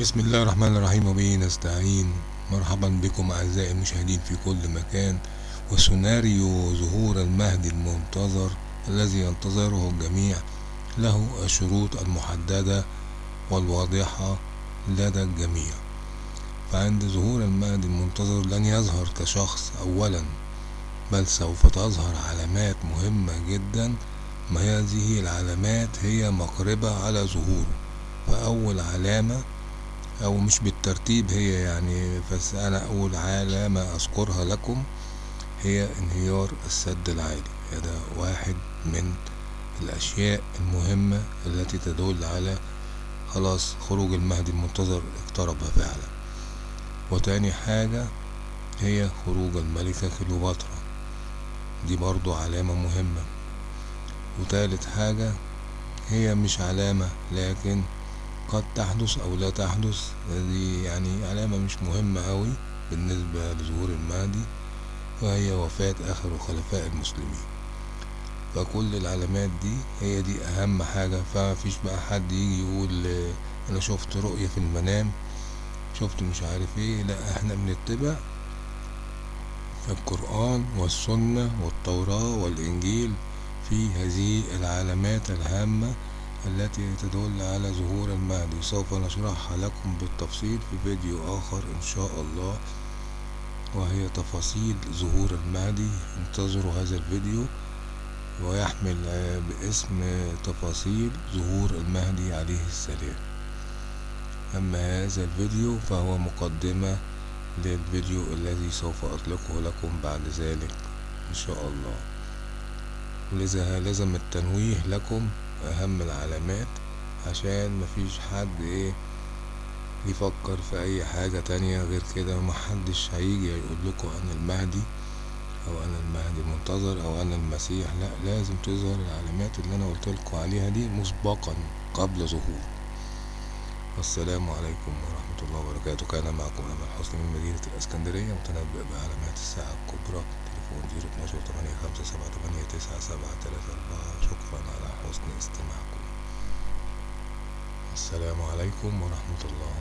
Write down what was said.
بسم الله الرحمن الرحيم وبه نستعين. مرحبا بكم أعزائي المشاهدين في كل مكان وسيناريو ظهور المهدي المنتظر الذي ينتظره الجميع. له الشروط المحددة والواضحة لدى الجميع. فعند ظهور المهدي المنتظر لن يظهر كشخص أولا بل سوف تظهر علامات مهمة جدا ما هذه العلامات هي مقربة على ظهوره. فأول علامة أو مش بالترتيب هي يعني بس أنا اول علامة أذكرها لكم هي انهيار السد العالي. هذا واحد من الأشياء المهمة التي تدل على خلاص خروج المهدي المنتظر اقترب فعلا. وتاني حاجة هي خروج الملكة كليوباترا. دي برضو علامة مهمة. وتالت حاجة هي مش علامة لكن قد تحدث أو لا تحدث. هذه يعني علامة مش مهمة أوي بالنسبة لظهور المهدي وهي وفاة آخر خلفاء المسلمين. فكل العلامات دي هي دي أهم حاجة. فمفيش بقى حد يجي يقول أنا شفت رؤية في المنام شفت مش عارف إيه. لا إحنا بنتبع القرآن والسنة والتوراة والإنجيل في هذه العلامات الهامة التي تدل على ظهور المهدي. سوف نشرحها لكم بالتفصيل في فيديو آخر إن شاء الله وهي تفاصيل ظهور المهدي. انتظروا هذا الفيديو ويحمل باسم تفاصيل ظهور المهدي عليه السلام. أما هذا الفيديو فهو مقدمة للفيديو الذي سوف أطلقه لكم بعد ذلك إن شاء الله. ولذا لازم التنويه لكم أهم العلامات عشان مفيش حد إيه يفكر في أي حاجة تانية غير كده محدش هيجي يقول لكم أنا المهدي أو أنا المهدي المنتظر أو أنا المسيح. لا لازم تظهر العلامات اللي أنا قلتلكم عليها دي مسبقا قبل ظهور. والسلام عليكم ورحمة الله وبركاته. كان معكم أمل حسني من مدينة الإسكندرية متنبئ بعلامات الساعة الكبرى تليفون زيرو اتناشر تمانية خمسة سبعة تمانية تسعة سبعة تلاتة السلام عليكم ورحمة الله.